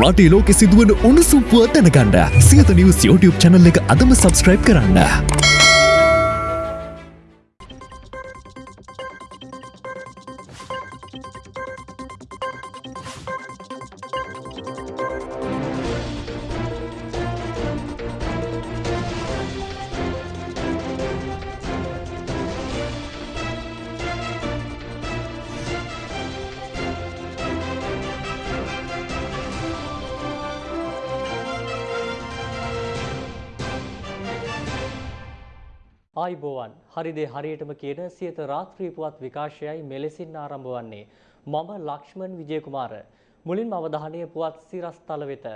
රටේ ලෝකෙ සිදුවන උණුසුම් පුවත් දැනගන්න සියත නිවස් YouTube channel එක අදම subscribe කරන්න. හරිදේ හරියටම කියන සියත රාත්‍රී පුවත් විකාශයයි මෙලෙසින් ආරම්භ වන්නේ මම ලක්ෂ්මන් විජයකුමාර මුලින්ම අවධානය පුවත් සිරස්තල වෙත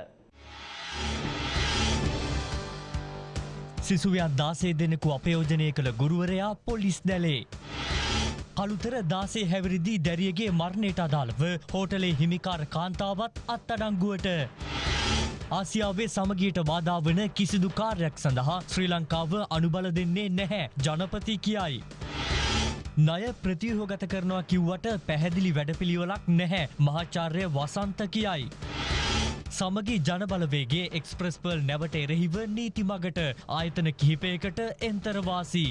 සිසුවියන් දාසේ දෙනෙකු අපයෝජනය කළ ගුරුවරයා පොලිස් දැලේ. කළුතර දාසේ හැවිරිදි දැරියගේ මරණයට අදාළව හෝටලේ හිමිකාර කාන්තාවත් අත්තඩංගුවට. ආසියාවේ සමගියට බාධාවන කිසිදු කාර්යක් සඳහා ශ්‍රී ලංකාව අනුබල දෙන්නේ නැහැ ජනපති කියයි. ණය ප්‍රතිහෝගත කරනවා කිව්වට පැහැදිලි වැඩපිළිවෙලක් නැහැ මහාචාර්ය වසන්ත කියයි. සමගි ජනබලවේගේ එක්ස්ප්‍රස්පල් නැවට එරෙහිව නීති මගට ආයතන කිහිපයකට එන්තරවාසී.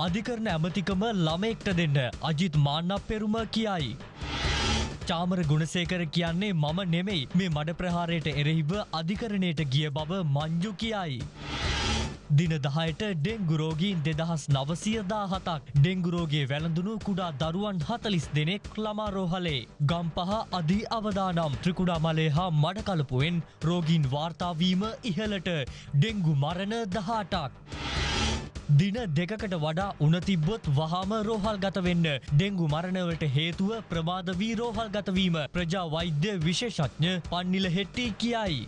අධිකරන ඇමතිකම ළමෙක්ට දෙන්න අජිත් මාන්නක් පෙරුම කියයි. චාමර ගුණසේකර කියන්නේ මම නෙමෙයි මේ මඩ ප්‍රහාරයට එරෙහිව අධිකරණයට ගිය බව මංජු කියයි. දින දහයට ඩෙංගුරෝගීන් දෙදහස් නවසියදා හතක් ඩෙංගුරෝගේ වැළඳුණු කුඩා දරුවන් හතලිස් දෙනෙක් ළමාරෝහලේ. ගම් පහ අධි අවදානම් ත්‍රිකුඩා මලේ හා මඩකලපුුවෙන් රෝගීන් වාර්තාවීම ඉහලට ඩෙංගු මරණ දහටක්. දින දෙකකට වඩා උනතිබ්බොත් වහාම රෝහල් ගතවෙන්න ඩෙංගු මරණවලට හේතුව ප්‍රමාද වී රෝහල් ගතවීම ප්‍රජා වෛද්‍ය විශේෂඥ පන්නිල හෙට්ටි කියයි.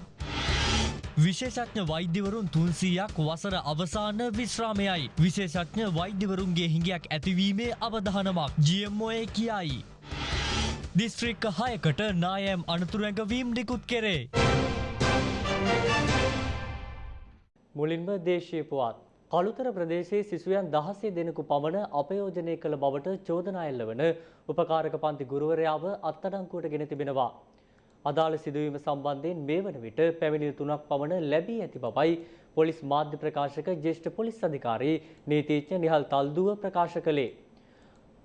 විශේෂඥ වෛද්‍යවරුන් තුන්සීයක් වසර අවසාන විශ්‍රාමයයි. විශේෂඥ වෛද්‍යවරුන්ගේ හිඟයක් ඇතිවීමේ අවධානමක් ජියම්මෝය කියයි. දිස්ත්‍රික්ක හයකට නායම් අනතුරැඟවීම් නිකුත් කෙරේ. මුලින්ම දේශීය පුවත් කළුතර ප්‍රදේශයේ සිසුයන් දහසේ දෙනෙකු පමණ අපයෝජනය කළ බවට චෝදනා එල්ල වන උපකාරක පන්ති ගුරුවරයාව අත්අඩංගුවට ගෙන තිබෙනවා. අදාළ සිදුවීම සම්බන්ධයෙන් මේ වන විට පැමිණිලි තුනක් පමණ ලැබී ඇති බවයි පොලිස් මාධ්‍ය ප්‍රකාශක ජ්‍යෙෂ්ඨ පොලිස් අධිකාරී නීතිඥ නිහල් තල්දුව ප්‍රකාශ කළේ.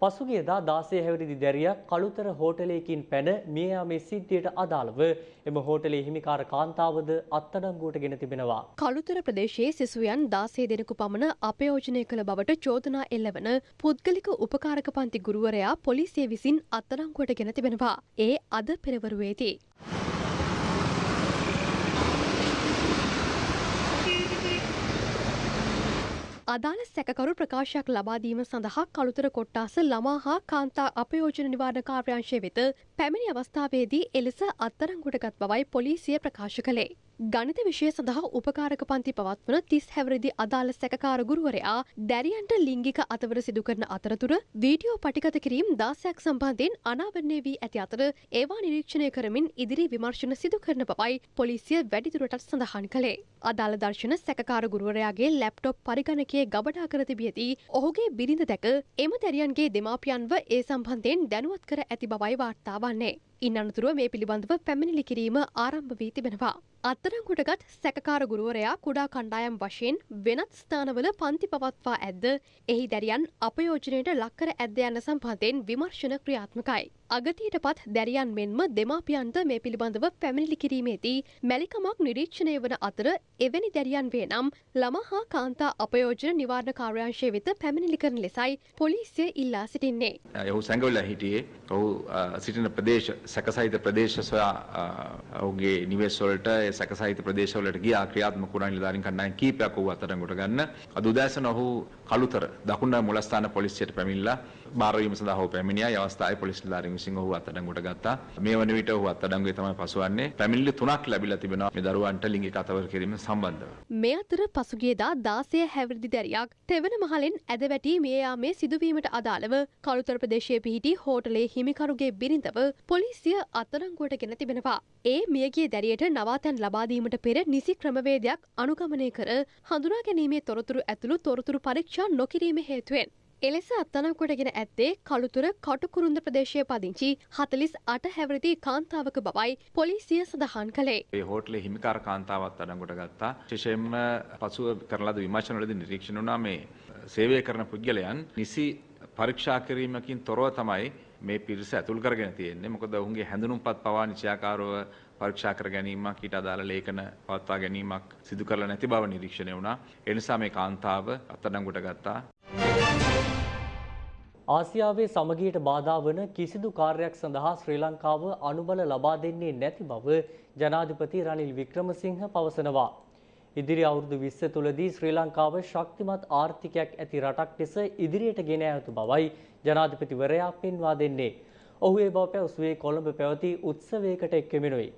පසුගියදා දාසේ හැවිරිදි දැරියක් කළුතර හෝටලයකින් පැන මිය යාමේ සිද්ධියට අදාළව එම හෝටලේ හිමිකාර කාන්තාවද අත්අඩංගුවට ගෙන තිබෙනවා. කළුතර ප්‍රදේශයේ සිසුයන් දාසේ දෙනෙකු පමණ අපයෝජනය කළ බවට චෝදනා එල්ලවන පුද්ගලික උපකාරක පන්ති ගුරුවරයා පොලිසිය විසින් අත්අඩංගුවට ගෙන තිබෙනවා. ඒ අද පෙරවරුවේදී. අදාළ සැකකරු ප්‍රකාශයක් ලබාදීම සඳහා කළුතර කොට්ටාස ළමා හා කාන්තා අපයෝජන නිවාරණ කාර්යාංශය වෙත පැමිණි අවස්ථාවේදී එලෙස අත්තරංගුටගත් බවයි පොලිසිය ප්‍රකාශ කළේ. ගණිත විෂය සඳහා උපකාරක පන්ති පවත්වන තිස් හැවරදි අදාළ සැකකාර ගුරුවරයා දැරියන්ට ලිංගික අතවර සිදු කරන අතරතුර වීඩියෝ පටිගත කිරීම් දාසයක් සම්බන්ධයෙන් අනාවරණය වී ඇති අතර ඒවා නිරීක්ෂණය කරමින් ඉදිරි විමර්ශන සිදු කරන බවයි පොලිසිය වැඩිදුරටත් සඳහන් කළේ. අදාළ දර්ශන සැකකාර ගුරුවරයාගේ ලැප්ටොප් පරිගණකයේ ගබඩා කර තිබියදී ඔහුගේ බිරිඳ දැක එම දැරියන්ගේ දෙමාපියන්ව ඒ සම්බන්ධයෙන් දැනුවත් කර ඇති බවයි වාර්තා වන්නේ. ඉන් අනතුරුව මේ පිළිබඳව පැමිණිලි කිරීම ආරම්භ වී තිබෙනවා. අත්තරංගුටගත් සැකකාර ගුරුවරයා කුඩා කණ්ඩායම් වශයෙන් වෙනත් ස්ථානවල පන්ති පවත්වා ඇද්ද එහි දැරියන් අපයෝජනයට ලක්කර ඇද්ද යන්න සම්බන්ධයෙන් විමර්ශන ක්‍රියාත්මකයි. අගතියට පත් දැරියන් මෙන්ම දෙමාපියන්ට මේ පිළිබඳව පැමිණිලි කිරීමේදී මැලිකමක් නිරීක්ෂණය වන අතර එවැනි දැරියන් වේ නම් ළම හා කාන්තා අපයෝජන නිවාරණ කාර්යාංශය වෙත පැමිණිලි කරන ලෙසයි පොලිසිය ඉල්ලා සිටින්නේ. ඔහු සැඟවල හිටියේ ඔහු සිටින ප්‍රදේශ සැකසහිත ප්‍රදේශ සොයා ඔහුගේ නිවෙස්වලට සැකසහිත ප්‍රදේශවලට ගියා ක්‍රියාත්මක වුණා නිලධාරීන් කණ්ඩායම් කීපයක් ඔහු අත්අඩංගුවට ගන්න. අද උදෑසන ඔහු කළුතර දකුණ මුලස්ථාන පොලිසියට පැමිණිලා බාරවීම සඳහා ඔහු පැමිණියා. ඒ අවස්ථාවේ පොලිස් නිලධාරීන් විසින් ඔහු අත්අඩංගුවට ගත්තා. මේ වන විට ඔහු අත්අඩංගුවේ තමයි පසුවන්නේ. පැමිණිලි තුනක් ලැබිලා තිබෙනවා මේ දරුවන්ට ලිංගික අතවර කිරීම සම්බන්ධව. මේ අතර පසුගියදා දාසය හැවිරිදි දැරියක් තෙවන මහලෙන් ඇද වැටී මේ යාමේ සිදුවීමට අදාළව කළුතර ප්‍රදේශයේ පිහිටි හෝටලේ හිමිකරුගේ බිරිඳව පොලිසිය අත්අඩංගුවට ගෙන තිබෙනවා. ඒ මියගිය දැරියට නවාතැන් ලබාදීමට පෙර නිසි ක්‍රමවේදයක් අනුගමනය කර හඳුනා ගැනීමේ තොරතුරු ඇතුළු තොරතුරු පරීක්ෂා නොකිරීම හේතුවෙන් එලෙස අත්තනකොටගෙන ඇත්තේ කළුතුර කටුකුරුන්ද ප්‍රදේශය පදිංචි හතලිස් අට හැවරදි කාන්තාවක බවයි පොලිසිය සඳහන් කළේ. ඒ හෝටලේ හිමිකාර කාන්තාවත් අඩංගොට ගත්තා. විශේෂයෙන්ම පසුව කරන ලද විමර්ශනවලදී නිරීක්ෂණය වුණා මේ සේවය කරන පුද්ගලයන් නිසි පරීක්ෂා කිරීමකින් තොරව තමයි මේ පිරිස ඇතුල් කරගෙන තියෙන්නේ. මොකද ඔවුන්ගේ හැඳුනුම්පත් පවා නිශ්චයාකාරව පරීක්ෂා කර ගැනීමක් ඊට අදාළ ලේඛන පවත්වා ගැනීමක් සිදු කරලා නැති බව නිරීක්ෂණය වුණා. ඒ නිසා මේ කාන්තාව අත්අඩංගුවට ගත්තා. ආසියාවේ සමගියට බාධා වන කිසිදු කාර්යයක් සඳහා ශ්‍රී ලංකාව අනුබල ලබා දෙන්නේ නැති බව ජනාධිපති රනිල් වික්‍රමසිංහ පවසනවා. ඉදිරි අවුරුදු විස්ස තුළදී ශ්‍රී ලංකාව ශක්තිමත් ආර්ථිකයක් ඇති රටක් ලෙස ඉදිරියට ගෙන යුතු බවයි ජනාධිපතිවරයා පෙන්වා දෙන්නේ. ඔහු ඒ බව පැවසුවේ කොළඹ පැවති උත්සවයකට එක්වෙමිනුයි.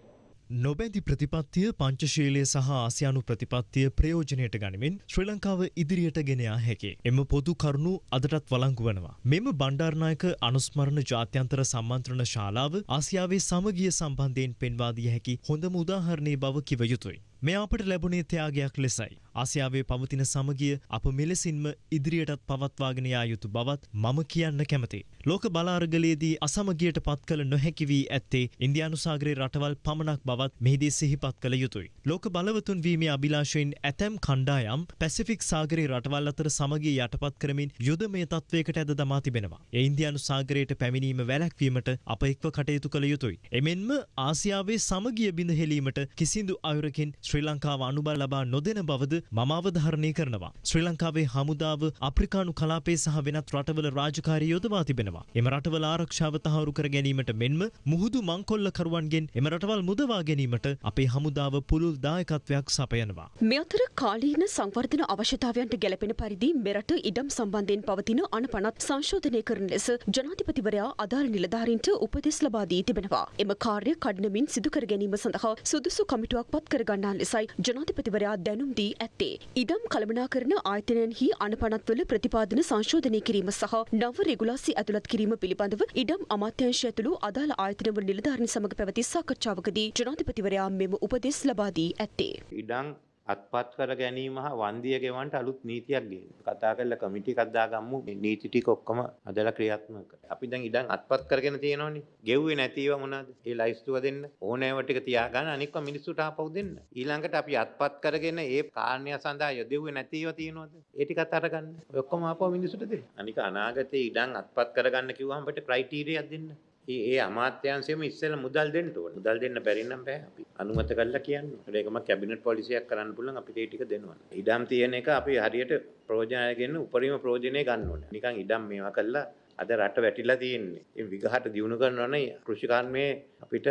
නොබැඳි ප්‍රතිපත්තිය පංචශීලය සහ ආසියානු ප්‍රතිපත්තිය ප්‍රයෝජනයට ගනිමින් ශ්‍රී ලංකාව ඉදිරියට ගෙනයා හැකි. එම පොදු කරුණු අදටත් වලංගු වනවා. මෙම බණ්ඩාර්නායක අනුස්මරණ ජාත්‍යන්තර සම්මන්ත්‍රණ ශාලාව ආසියාවේ සමගිය සම්බන්ධයෙන් පෙන්වාදිය හැකි හොඳම උදාහරණය බව කිව යුතුයි. මේ අපට ලැබුණේ ත්‍යාගයක් ලෙසයි. ආසියාවේ පවතින සමගිය අප මෙලෙසින්ම ඉදිරියටත් පවත්වාගෙන යා යුතු බවත් මම කියන්න කැමති. ලෝක බලාරගලයේදී අසමගියට පත් කළ නොහැකි වී ඇත්තේ ඉන්දයානු සාගරයේ රටවල් පමණක් බවත් මෙහිදී සිහිපත් කළ යුතුයි. ලෝක බලවතුන් වීමේ අභිලාශයෙන් ඇතැම් කණ්ඩායම් පැසිෆික් සාගරයේ රටවල් අතර සමගිය යටපත් කරමින් යුදමය තත්වයකට ඇද දමා තිබෙනවා. ඒ ඉන්දයානු සාගරයට පැමිණීම වැලැක්වීමට අප එක්ව කටයුතු කළ යුතුයි. එමෙන්ම ආසියාවේ සමගිය බිඳහෙලීමට කිසිදු අයුරකින් ශ්‍රී ලංකාව අනුබල ලබා නොදෙන බවද මම අවධාරණය කරනවා. ශ්‍රී ලංකාවේ හමුදාව අප්‍රිකානු කලාපේ සහ වෙනත් රටවල රාජකාරී යොදවා තිබෙනවා. එම රටවල ආරක්ෂාව තහවුරු කර ගැනීමට මෙන්ම මුහුදු මංකොල්ලකරුවන්ගෙන් එම රටවල් මුදවා ගැනීමට අපේ හමුදාව පුළුල් දායකත්වයක් සපයනවා. මේ අතර කාලීන සංවර්ධන අවශ්‍යතාවයන්ට ගැලපෙන පරිදි මෙරට ඉඩම් සම්බන්ධයෙන් පවතින අනපනත් සංශෝධනය කරන ලෙස ජනාධිපතිවරයා අදාළ නිලධාරීන්ට උපදෙස් ලබා දී තිබෙනවා. එම කාර්ය කඩනමින් සිදු කර ගැනීම සඳහා සුදුසු කමිටුවක් පත් කර ගන්නා ලෙසයි ජනාධිපතිවරයා දැනුම් දී ඇත්තේ. ඉඩම් කළමනාකරන ආයතනයන්හි අනපනත්වල ප්‍රතිපාදන සංශෝධනය කිරීම සහ නව රෙගුලාසි ඇතුළත් කිරීම පිළිබඳව ඉඩම් අමාත්‍යංශය ඇතුළු අදාළ ආයතනවල නිලධාරීන් සමග පැවති සාකච්ඡාවකදී ජනාධිපතිවරයා මෙම උපදෙස් ලබා දී ඇත්තේ. ඉඩම් අත්පත් කර ගැනීම හා වන්දිය ගෙවන්ට අලුත් නීතියක් ගෙන කතා කරල කමිටි කද්දාගම්මු නීති ටික ඔක්කොම අදලා ක්‍රියාත්මක අපි දැන් ඉඩම් අත්පත් කරගෙන තියෙනවනේ. ගෙව්වේ නැතිව මොනවද? ඒ ලයිස්තුව දෙන්න. ඕනෑව ටික තියාගන්න අනික්ව මිනිස්සුට ආපහු දෙන්න. ඊළඟට අපි අත්පත් කරගෙන ඒ කාරණය සඳහා යොදෙව්වේ නැතිව තියෙනවද? ඒ ටිකත් අරගන්න. ඔය ඔක්කොම ආපහු මිනිස්සුට දෙන්න. අනික අනාගතේ ඉඩම් අත්පත් කරගන්න කිව්වම අපිට ක්‍රයිටීරියක් දෙන්න. ඒ ඒ අමාත්‍යංශයම ඉස්සෙල්ලා මුදල් දෙන්න ඕන. මුදල් දෙන්න බැරි නම් බෑ අපි. අනුමත කරලා කියන්න. ඒකම කැබිනට් පොලිසියක් කරන්න පුළුවන් අපිට ඒ ටික දෙනවා. ඉඩම් තියෙන එක අපි හරියට ප්‍රයෝජනය ගන්න උපරිම ප්‍රයෝජනය ගන්න ඕනේ. නිකන් ඉඩම් මේවා කළා අද රට වැටිලා තියෙන්නේ. ඒ විගහට දියුණු කරනවා නම් කෘෂිකර්මයේ අපිට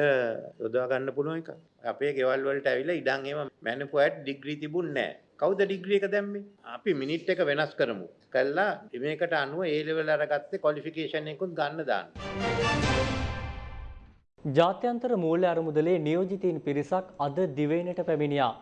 යොදවා ගන්න පුළුවන් එක. අපේ ගෙවල් වලට ඇවිල්ලා ඉඩම් එහෙම මැනුෆැක්චර් ඩිග්‍රී තිබුණේ නැහැ. කවුද ඩිග්‍රී එක දැම්මේ? අපි මිනිට් එක වෙනස් කරමු. කළා මේකට අනුව ඒ ලෙවල් අරගත්තේ ක්වොලිෆිකේෂන් එකකුත් ගන්න දාන්න. ජාත්‍යන්තර මූල්‍ය අරමුදලේ නියෝජිතයින් පිරිසක් අද දිවයිනට පැමිණියා.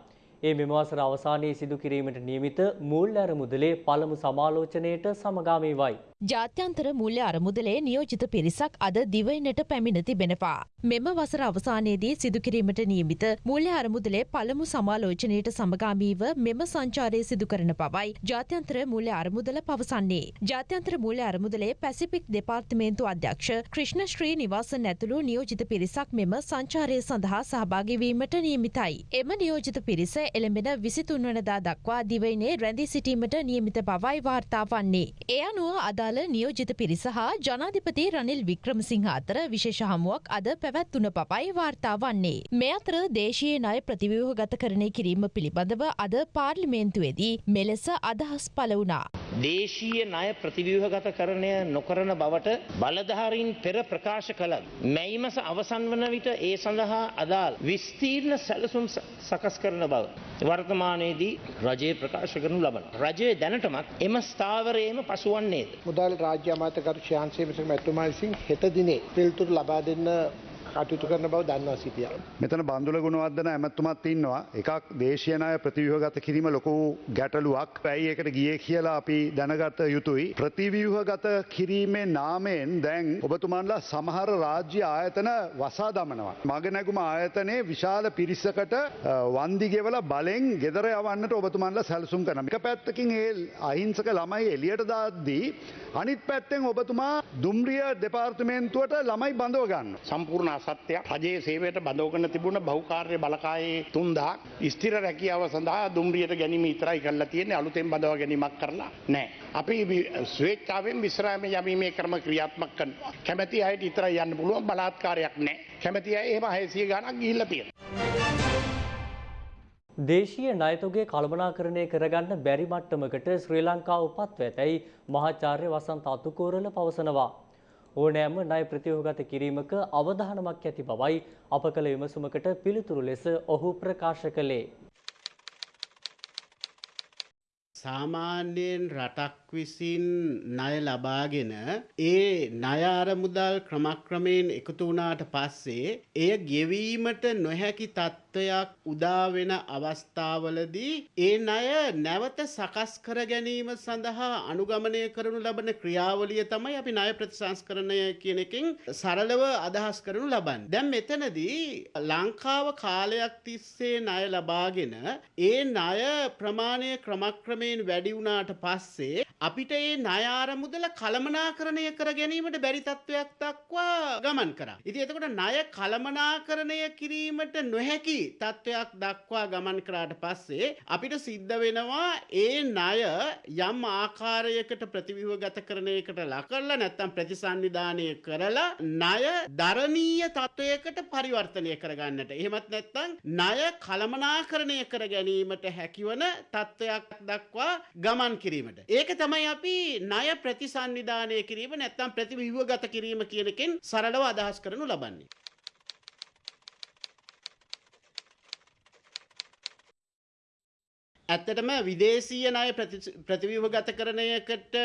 ඒ මෙම වසර අවසානයේ සිදු කිරීමට නියමිත මූල්‍ය අරමුදලේ පළමු සමාලෝචනයට සමගාමීවයි. ජාත්‍යන්තර මුල්‍ය අරමුදලේ නියෝජිත පිරිසක් අද දිවයිනට පැමිණ තිබෙනවා. මෙම වසර අවසානයේදී සිදුකිරීමට නියමිත මුල්‍ය අරමුදලේ පළමු සමාලෝචනයට සමගාමීව මෙම සංචාරය සිදු කරන බවයි ජාත්‍යන්තර මුල්‍ය අරමුදල පවසන්නේ. ජාත්‍යන්තර මුල්‍ය අරමුදලේ පැසිෆික් දෙපාර්තමේන්තු අධ්‍යක්ෂ ක්‍රිෂ්ණ ශ්‍රී නිවාසන් ඇතුළු නියෝජිත පිරිසක් මෙම සංචාරය සඳහා සහභාගිවීමට නියමිතයි. එම නියෝජිත පිරිස එළඹෙන විසිතුන් වනදා දක්වා දිවයිනේ රැඳී සිටීමට නියමිත බවයි වාර්තා වන්නේ. ඒ අනුව අදාළ නියෝජිත පිරිස හා ජනාධිපති රනිල් වික්‍රමසිංහ අතර විශේෂ හමුවක් අද පැවැත්වුන බවයි වාර්තා වන්නේ. මේ අතර දේශීය ණය ප්‍රතිව්‍යුහගත කරණය කිරීම පිළිබඳව අද පාර්ලිමේන්තුවේදී මෙලෙස අදහස් පළ වුණා. දේශීය ණය ප්‍රතිව්‍යුහගත කරණය නොකරන බවට බලධාරීන් පෙර ප්‍රකාශ කළත් මැයිමස අවසන් වන විට ඒ සඳහා අදාළ විස්තීර්ණ සැලසුම් සකස් කරන බව. වර්තමානයේදී රජයේ ප්‍රකාශ කරනු ලබන. රජය දැනටමත් එම ස්ථාවරයේම පසුවන්නේද. මුදල් රාජ්‍ය අමාත්‍යකරු ශාන්සේ මිසක මැතිතුමා විසින් හෙට දිනේ පිළිතුරු ලබා දෙන්න කටයුතු කරන බව දන්නවා සිටිය. මෙතන බන්දුල ගුණවර්ධන ඇමත්තුමත් ඉන්නවා එකක් දේශයනය ප්‍රතිව්‍යහගත කිරීම ලොකු ගැටලුවක් පැයි එකට ගිය කියලා අපි දැනගත යුතුයි. ප්‍රතිව්‍යහගත කිරීමේ නාමයෙන් දැන් ඔබතුමන්ලා සමහර රාජ්‍ය ආයතන වසා දමනවා. මග නැගුම ආයතනයේ විශාල පිරිස්සකට වන්දිගෙවල බලෙන් ගෙදර යවන්නට ඔබතුමන්ලා සැලසුම් කරන. එක පැත්තකින් ඒ අහිංසක ළමයි එලියට දාද්දී අනිත් පැත්තෙන් ඔබතුමා දුම්රිය දෙපාර්තමේන්තුවට ළමයි බඳව ගන්න. සම්පූර්ණ අසත්‍යයක් රජයේ සේවයට බඳවගෙන තිබුණ බහුකාර්ය බලකායේ තුන්දා ස්ථිර රැකියාව සඳහා දුම්රියට ගැනීම ඉතරයි කරලා තියෙන්නේ අලුතෙන් බඳව ගැනීමක් කරලා නෑ. අපි ස්වේච්ඡාවෙන් විශ්‍රාම යමීමේ ක්‍රම ක්‍රියාත්මක කරනවා. කැමැති අයට ඉතරයි යන්න පුළුවන් බලාත්කාරයක් නෑ. කැමැති අය එහෙම 600 ගණන් ගිහිල්ලා තියෙනවා. දේශීය ණයතොගේ කළමනාකරණය කරගන්න බැරි මට්ටමකට ශ්‍රී ලංකාව පත්ව ඇතැයි මහාචාර්ය වසන්ත අතුකෝරල පවසනවා. ඕනෑම ණය ප්‍රතිව්‍යුහගත කිරීමක අවධානමක් ඇති බවයි අප කළ විමසුමකට පිළිතුරු ලෙස ඔහු ප්‍රකාශ කළේ. සාමාන්‍යයෙන් රටක් විසින් ණය ලබාගෙන ඒ ණය අරමුදල් ක්‍රමක්‍රමයෙන් එකතු වුණාට පස්සේ එය ගෙවීමට නොහැකි තත්ත්වයක් උදා වෙන අවස්ථාවලදී ඒ ණය නැවත සකස් කර ගැනීම සඳහා අනුගමනය කරනු ලබන ක්‍රියාවලිය තමයි අපි ණය ප්‍රතිසංස්කරණය කියන එකෙන් සරලව අදහස් කරනු ලබන්නේ. දැන් මෙතනදී ලංකාව කාලයක් තිස්සේ ණය ලබාගෙන ඒ ණය ප්‍රමාණය ක්‍රමක්‍රමයෙන් වැඩි වුණාට පස්සේ අපිට ඒ ණය ආරමුදල කළමනාකරණය කර ගැනීමට බැරි තත්ත්වයක් දක්වා ගමන් කරා. ඉතින් එතකොට ණය කළමනාකරණය කිරීමට නොහැකි තත්ත්වයක් දක්වා ගමන් කරාට පස්සේ අපිට සිද්ධ වෙනවා ඒ ණය යම් ආකාරයකට ප්‍රතිව්‍යුහගත කරණයකට ලක් කරලා නැත්නම් ප්‍රතිසන්නිධානය කරලා ණය දරණීය තත්ත්වයකට පරිවර්තනය කරගන්නට. එහෙමත් නැත්නම් ණය කළමනාකරණය කර ගැනීමට හැකිවන තත්ත්වයක් දක්වා ගමන් කිරීමට. ඒක තමයි අපි ණය ප්‍රතිසන්නිධානය කිරීම නැත්නම් ප්‍රතිව්‍යුහගත කිරීම කියන එකෙන් සරලව අදහස් කරනු ලබන්නේ. ඇත්තටම විදේශීය ණය ප්‍රතිව්‍යුහගත කරණයකට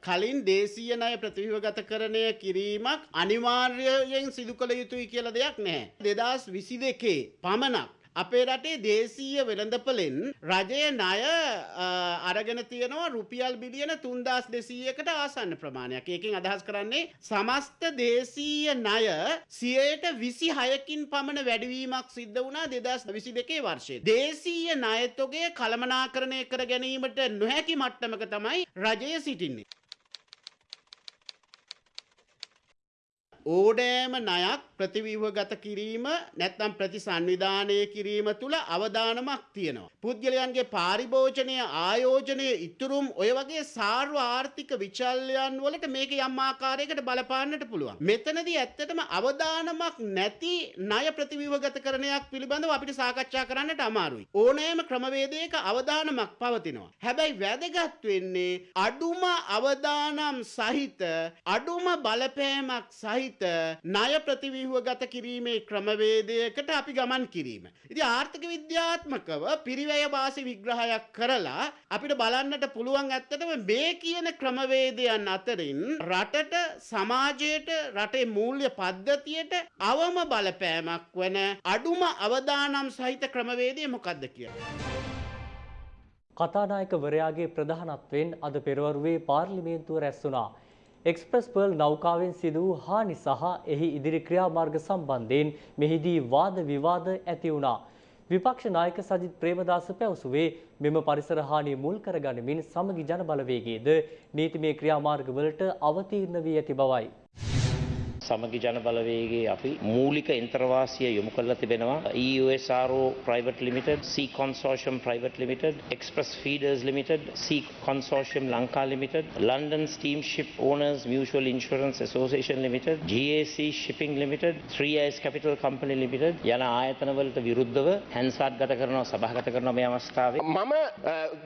කලින් දේශීය ණය ප්‍රතිව්‍යුහගත කරණය කිරීමක් අනිවාර්යයෙන් සිදු කළ යුතුයි කියලා දෙයක් නැහැ. 2022 පමණක් අපේ රටේ දේශීය වෙළඳපොලෙන් රජය ණය අරගෙන තියෙනවා රුපියල් බිලියන 3200කට ආසන්න ප්‍රමාණයක්. ඒකෙන් අදහස් කරන්නේ සමස්ත දේශීය ණය 26කින් පමණ වැඩිවීමක් සිද්ධ වුණා 2022 වර්ෂයේ. දේශීය ණයතොගේ කළමනාකරණය කර ගැනීමට නොහැකි මට්ටමක තමයි රජය සිටින්නේ. ඕඩෑම ණයක් ප්‍රතිව්‍යුහගත කිරීම නැත්නම් ප්‍රතිසංවිධානය කිරීම තුළ අවදානමක් තියෙනවා. පුද්ගලයන්ගේ පාරිභෝජනය ආයෝජනය ඉතුරුම් ඔය වගේ සාර්ව ආර්ථික විචල්යන් වලට මේක යම් ආකාරයකට බලපාන්නට පුළුවන්. මෙතනදී ඇත්තටම අවදානමක් නැති ණය ප්‍රතිව්‍යුහගත කරණයක් පිළිබඳව අපිට සාකච්ඡා කරන්නට අමාරුයි. ඕනෑම ක්‍රමවේදයක අවදානමක් පවතිනවා. හැබැයි වැදගත් වෙන්නේ අඩුම අවදානම් සහිත අඩුම බලපෑමක් සහිත සහිත ණය ප්‍රතිව්‍යුහගත කිරීමේ ක්‍රමවේදයකට අපි ගමන් කිරීම. ඉතින් ආර්ථික විද්‍යාත්මකව පිරිවැය වාසි විග්‍රහයක් කරලා අපිට බලන්නට පුළුවන් ඇත්තටම මේ කියන ක්‍රමවේදයන් අතරින් රටට සමාජයට රටේ මූල්‍ය පද්ධතියට අවම බලපෑමක් වන අඩුම අවදානම් සහිත ක්‍රමවේදය මොකක්ද කියලා. කතානායකවරයාගේ ප්‍රධානත්වයෙන් අද පෙරවරුවේ පාර්ලිමේන්තුව රැස් වුණා. එක්ස්ප්‍රස් පර්ල් නෞකාවෙන් සිදු වූ හානි සහ එහි ඉදිරි ක්‍රියාමාර්ග සම්බන්ධයෙන් මෙහිදී වාද විවාද ඇති වුණා. විපක්ෂ නායක සජිත් ප්‍රේමදාස පැවසුවේ මෙම පරිසර හානිය මුල් කරගනිමින් සමගි ජන බලවේගයේද නීතිමය ක්‍රියාමාර්ගවලට අවතීර්ණ වී ඇති බවයි. සමගි ජන බලවේගේ අපි මූලික එන්ත්‍රවාසිය යොමු කරලා තිබෙනවා EUSRO Private Limited, Sea Consortium Private Limited, Express Feeders Limited, Sea Consortium Lanka Limited, London Steamship Owners Mutual Insurance Association Limited, GAC Shipping Limited, 3S Capital Company Limited යන ආයතනවලට විරුද්ධව හැන්සාට් ගත කරනවා සභාගත කරනවා මේ අවස්ථාවේ මම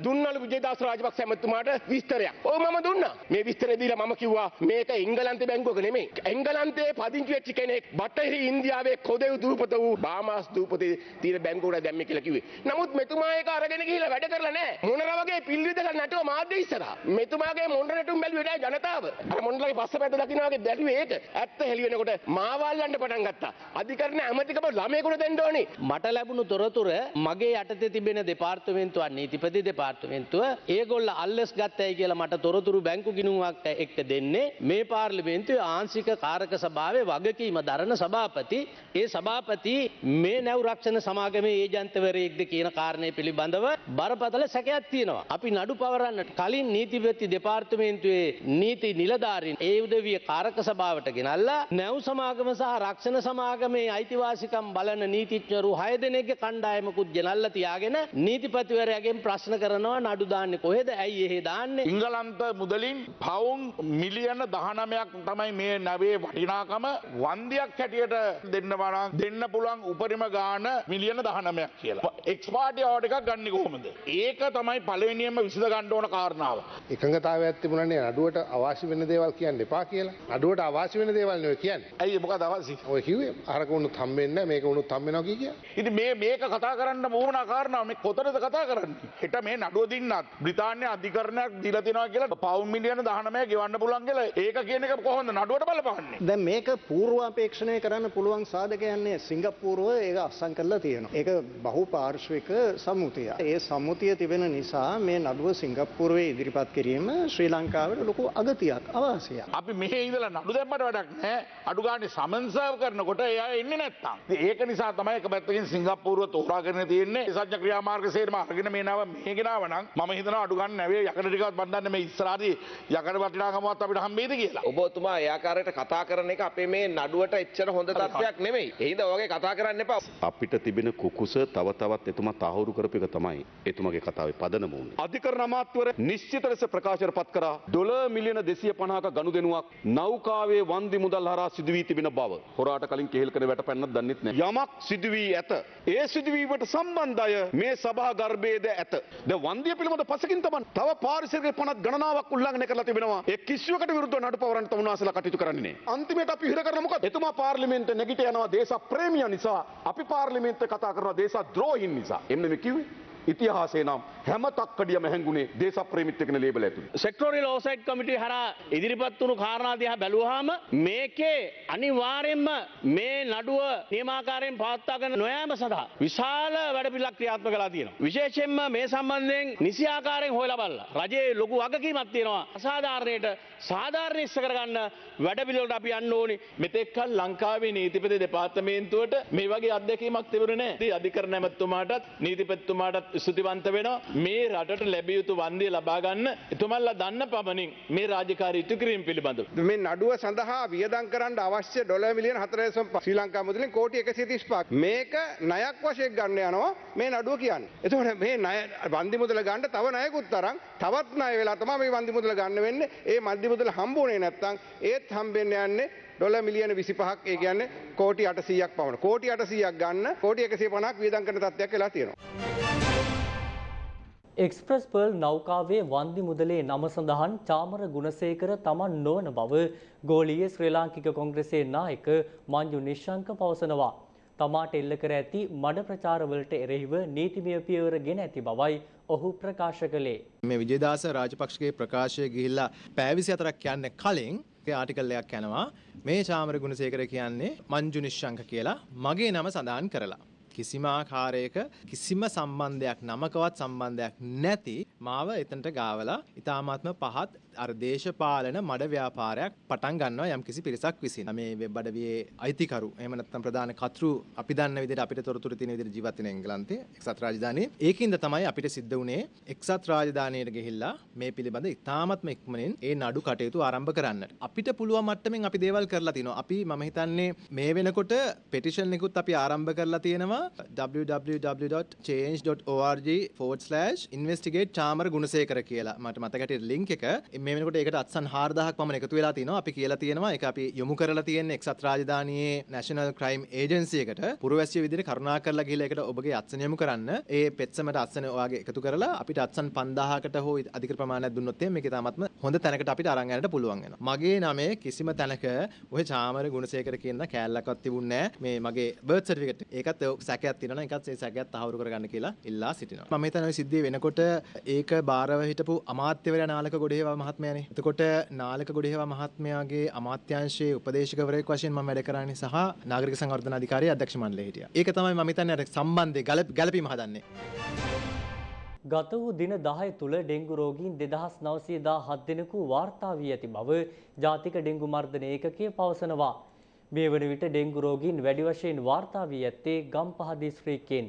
දුන්නලු විජේදාස රාජපක්ෂ ඇමතුමාට විස්තරයක්. ඔව් මම දුන්නා. මේ විස්තරය දීලා මම කිව්වා මේක එංගලන්ත බැංකුවක නෙමෙයි. එංගලන්ත එංගලන්තයේ පදිංචි වෙච්ච කෙනෙක් බටහිර ඉන්දියාවේ කොදෙව් දූපත වූ බාමාස් දූපතේ තියෙන බැංකුවට දැම්මේ කියලා කිව්වේ. නමුත් මෙතුමා ඒක අරගෙන ගිහිල්ලා වැඩ කරලා නැහැ. මොනර වගේ පිල්විදක නැටුව මාධ්‍ය ඉස්සරහා. මෙතුමාගේ මොණ්ඩ නැටුම් බැලුවේ නැහැ ජනතාව. අර මොණ්ඩලගේ පස්සපැත්ත දකින්න වගේ බැලුවේ ඒක. ඇත්ත හෙළි වෙනකොට මාවල්ලන්න පටන් ගත්තා. අධිකරණ ඇමතිකම ළමයෙකුට දෙන්න ඕනි. මට ලැබුණු තොරතුර මගේ යටතේ තිබෙන දෙපාර්තමේන්තුව නීතිපති දෙපාර්තමේන්තුව ඒගොල්ල අල්ලස් ගත්තයි කියලා මට තොරතුරු බැංකු ගිනුවක් එක්ක දෙන්නේ මේ පාර්ලිමේන්තුවේ ආංශික කාරක සභාවේ වගකීම දරන සභාපති. ඒ සභාපති මේ නැව් රක්ෂණ සමාගමේ ඒජන්තවරයෙක්ද කියන කාරණය පිළිබඳව බරපතල සැකයක් තියෙනවා. අපි නඩු පවරන්නට කලින් නීතිපති දෙපාර්තමේන්තුවේ නීති නිලධාරීන් ඒ උදවිය කාරක සභාවට ගෙනල්ලා නැව් සමාගම සහ රක්ෂණ සමාගමේ අයිතිවාසිකම් බලන නීතිඥරු හය දෙනෙක්ගේ කණ්ඩායමකුත් ගෙනල්ලා තියාගෙන නීතිපතිවරයාගෙන් ප්‍රශ්න කරනවා නඩු දාන්නේ කොහෙද? ඇයි එහෙ දාන්නේ? ඉංගලන්ත මුදලින් පවුන් මිලියන දහනමයක් තමයි මේ නැවේ වටිනාකම වන්දියක් හැටියට දෙන්න වනම් දෙන්න පුළුවන් උපරිම ගාන මිලියන දහනමයක් කියලා. එක්ස්පාටි අවඩ එකක් ගන්න කොහොමද. ඒක තමයි පලවෙනියම විසිද ගණ්ඩෝන කාරණාව. එකඟතාව ඇතිබුණනේ අඩුවට අවශ්‍ය වෙන දේවල් කියන්න එපා කියලා. අඩුවට අවශ්‍ය වෙන දේවල් නොය කියන්න. ඇයි මොක දවසි ඔය කිවේ අරකුණු තම්බෙන්න මේක උුණු තම්බෙන කිය ඉති මේ මේක කතා කරන්න මූුණ කාරණාව. මේ කොතරද කතා කරන්න? හිට මේ නඩුව දින්නත් බ්‍රතාානය අධිකරණයක් දිලතිනවා කියලා පවමිලියන දහනමය ගෙවන්න පුළන් කියලා. ඒක කියන එක කොහොඳ නඩුවට බලපන්නේ දැන් මේක පූර්වාපේක්ෂණය කරන්න පුළුවන් සාධකයන්නේ සිංගප්පූරුව ඒක අස්සං කරලා තියෙනවා. ඒක බහු පාර්ශ්වික සම්මුතිය. ඒ සම්මුතිය තිබෙන නිසා මේ නඩුව සිංගප්පූරුවේ ඉදිරිපත් කිරීම ශ්‍රී ලංකාවට ලොකු අගතියක් අවාසියක්. අපි මෙහි ඉඳලා නඩු දැම්මට වැඩක් නැහැ. අඩු ගානේ සමන්සර්ව් කරනකොට එයා එන්නේ නැත්තම්. ඒක නිසා තමයි එක පැත්තකින් සිංගප්පූරුව තෝරාගෙන තියෙන්නේ. සත්‍ය ක්‍රියාමාර්ග සේරම අරගෙන මේ නාව මේ ගෙනාව නම් මම හිතනවා අඩු ගන්න නැවේ යකඩ ටිකවත් බඳන්න මේ ඉස්සරහදී යකඩ වටිනාකමවත් අපිට හම්බෙයිද කියලා. ඔබතුමා ඒ ආකාරයට කතා කරන එක අපේ මේ නඩුවට එච්චර හොඳ තත්ත්වයක් නෙමෙයි. එහෙනම් ඔයගේ කතා කරන්න එපා. අපිට තිබෙන කුකුස තව තවත් එතුමා තහවුරු කරපු එක තමයි එතුමගේ කතාවේ පදනම වුනේ. අධිකරණ අමාත්‍යවර නිශ්චිත ලෙස ප්‍රකාශයට පත් කරා ඩොලර් මිලියන 250ක ගනුදෙනුවක් නෞකාවේ වන්දි මුදල් හරහා සිදු වී තිබෙන බව. හොරාට කලින් කෙහෙල් කර වැටපැන්නත් දන්නෙත් නැහැ. යමක් සිදු වී ඇත. ඒ සිදුවීමට සම්බන්ධ අය මේ සභා ගර්භයේද ඇත. දැන් වන්දිය පිළිබඳ පසකින් තමයි තව පාරිසරික පනත් ගණනාවක් උල්ලංඝනය කරලා තිබෙනවා. ඒ කිසිවකට විරුද්ධව නඩු පවරන්න තමුනාසලා කටයුතු කරන්නේ නැහැ. අන්තිමට අපි හිර කරන මොකද? එතුමා පාර්ලිමේන්තුවේ නැගිට යනවා දේශ ප්‍රේමිය නිසා. අපි පාර්ලිමේන්තුවේ කතා කරනවා දේශ ද්‍රෝහින් නිසා. එන්න මේ කිව්වේ. ඉතිහාසේ නම් හැම තක්කඩියම හැංගුණේ දේශප්‍රේමිත් එකන ලේබල ඇතුළේ. සෙක්ටෝරියල් ඕසයිට් කමිටුව හරහා ඉදිරිපත් වුණු කාරණා දිහා බැලුවාම මේකේ අනිවාර්යෙන්ම මේ නඩුව නියමාකාරයෙන් පවත්වාගෙන නොයෑම සඳහා විශාල වැඩපිළිවෙලක් ක්‍රියාත්මක කරලා තියෙනවා. විශේෂයෙන්ම මේ සම්බන්ධයෙන් නිසි ආකාරයෙන් හොයලා බලලා රජයේ ලොකු වගකීමක් තියෙනවා. අසාධාරණයට සාධාරණ ඉස්ස කරගන්න වැඩපිළිවෙලට අපි යන්න ඕනි. මෙතෙක්කල් ලංකාවේ නීතිපති දෙපාර්තමේන්තුවට මේ වගේ අත්දැකීමක් තිබුණේ නැහැ. අධිකරණ ඇමතුමාටත් නීතිපතිතුමාටත් ස්තුතිවන්ත වෙනවා. මේ රටට ලැබිය යුතු වන්දිය ලබා ගන්න එතුමන්ලා දන්න පමණින් මේ රාජකාරී ඉටු කිරීම පිළිබඳව. මේ නඩුව සඳහා වියදම් කරන්න අවශ්‍ය ඩොලර් මිලියන 4.5 ශ්‍රී ලංකා මුදලින් කෝටි 135ක්. මේක ණයක් වශයෙන් ගන්න යනවා මේ නඩුව කියන්නේ. එතකොට මේ ණය වන්දි මුදල ගන්න තව ණයකුත් තරම් තවත් ණය වෙලා තමයි මේ වන්දි මුදල ගන්න වෙන්නේ. ඒ මන්දි මුදල හම්බුනේ නැත්තම් ඒත් හම්බෙන්න යන්නේ ඩොල මිලියන 25ක් ඒ කියන්නේ කෝටි 800ක් පමණ. කෝටි 800ක් ගන්න කෝටි 150ක් වියදම් කරන තත්ත්වයක් වෙලා තියෙනවා. එක්ස්ප්‍රස් පර්ල් නෞකාවේ වන්දි මුදලේ නම සඳහන් චාමර ගුණසේකර තමන් නොවන බව ගෝලීය ශ්‍රී ලාංකික කොංග්‍රසයේ නායක මංජු නිශ්ශංක පවසනවා. තමාට එල්ල කර ඇති මඩ ප්‍රචාරවලට එරෙහිව නීතිමය පියවර ගෙන ඇති බවයි ඔහු ප්‍රකාශ කළේ. මේ විජේදාස රාජපක්ෂගේ ප්‍රකාශය ගිහිල්ලා පෑවිසි අතරක් යන්න කලින් ආටිකල්ලයක් යනවා මේ චාමර ගුණසේකර කියන්නේ මංජු නිශ්ශංක කියලා මගේ නම සඳහන් කරලා. කිසිම ආකාරයක කිසිම සම්බන්ධයක් නමකවත් සම්බන්ධයක් නැති මාව එතනට ගාවලා ඊ타මාත්ම පහත් අර දේශපාලන මඩ ව්‍යාපාරයක් පටන් ගන්නවා යම් කිසි පිරිසක් විසින්. මේ වෙබ් අඩවියේ අයිතිකරු එහෙම නැත්නම් ප්‍රධාන කතෘ අපි දන්න විදිහට අපිට තොරතුරු තියෙන විදිහට ජීවත් වෙන එංගලන්තේ එක්සත් රාජධානියේ. ඒකින්ද තමයි අපිට සිද්ධ වුණේ එක්සත් රාජධානියට ගිහිල්ලා මේ පිළිබඳ ඊ타මාත්ම ඉක්මනින් ඒ නඩු කටයුතු ආරම්භ කරන්නට. අපිට පුළුවන් මට්ටමින් අපි දේවල් කරලා තිනවා. අපි මම හිතන්නේ මේ වෙනකොට පෙටිෂන් එකකුත් අපි ආරම්භ කරලා තියෙනවා www.change.org forward slash investigate Chamara Gunasekara කියලා මට මතකට ලින්ක් එක මේ වෙනකොට ඒකට අත්සන් 4000ක් පමණ එකතු වෙලා තිනවා. අපි කියලා තියෙනවා ඒක අපි යොමු කරලා තියෙන්නේ එක්සත් රාජධානියේ National Crime Agency එකට පුරවැසිය විදිහට කරුණා කරලා ගිහලා ඒකට ඔබගේ අත්සන යොමු කරන්න. ඒ පෙත්සමට අත්සන ඔයාගේ එකතු කරලා අපිට අත්සන් 5000කට හෝ අධික ප්‍රමාණයක් දුන්නොත් එහෙනම් මේක තාමත්ම හොඳ තැනකට අපිට අරන් යන්නට පුළුවන් වෙනවා. මගේ නමේ කිසිම තැනක ඔය චාමර ගුණසේකර කියන කෑල්ලක්වත් තිබුණේ නැහැ. මේ මගේ බර්ත් සර්ටිෆිකේට් ඒකත් සැකයක් තියෙනවා නම් ඒකත් ඒ සැකයක් තහවුරු කරගන්න කියලා ඉල්ලා සිටිනවා. මම හිතන්නේ ওই සිද්ධිය වෙනකොට ඒක බාරව හිටපු අමාත්‍යවරයා නාලක ගොඩේවා මහත්මයානේ. එතකොට නාලක ගොඩේවා මහත්මයාගේ අමාත්‍යාංශයේ උපදේශකවරයෙක් වශයෙන් මම වැඩ කරන්නේ සහ නාගරික සංවර්ධන අධිකාරිය අධ්‍යක්ෂ මණ්ඩලයේ හිටියා. ඒක තමයි මම හිතන්නේ අර සම්බන්ධය ගැළපීම හදන්නේ. ගත වූ දින 10 තුල ඩෙංගු රෝගීන් 2917 දෙනෙකු වාර්තා වී ඇති බව ජාතික ඩෙංගු මර්ධන ඒකකය පවසනවා. මේ වන විට ඩෙංගු රෝගීන් වැඩි වශයෙන් වාර්තා වී ඇත්තේ ගම්පහ දිස්ත්‍රික්කයෙන්.